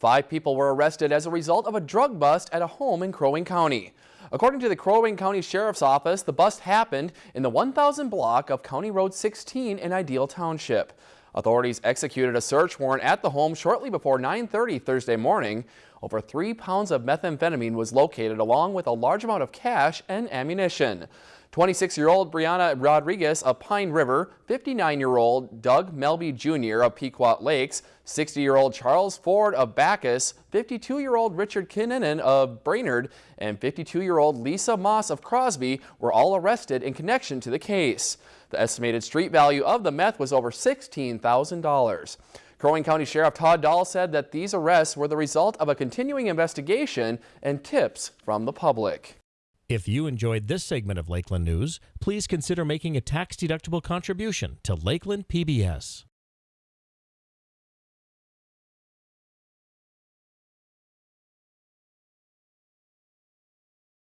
Five people were arrested as a result of a drug bust at a home in Crow Wing County. According to the Crow Wing County Sheriff's Office, the bust happened in the 1000 block of County Road 16 in Ideal Township. Authorities executed a search warrant at the home shortly before 9.30 Thursday morning. Over three pounds of methamphetamine was located along with a large amount of cash and ammunition. 26-year-old Brianna Rodriguez of Pine River, 59-year-old Doug Melby Jr. of Pequot Lakes, 60-year-old Charles Ford of Backus, 52-year-old Richard Kinnanen of Brainerd, and 52-year-old Lisa Moss of Crosby were all arrested in connection to the case. The estimated street value of the meth was over $16,000. Crow Wing County Sheriff Todd Dahl said that these arrests were the result of a continuing investigation and tips from the public. If you enjoyed this segment of Lakeland News, please consider making a tax-deductible contribution to Lakeland PBS.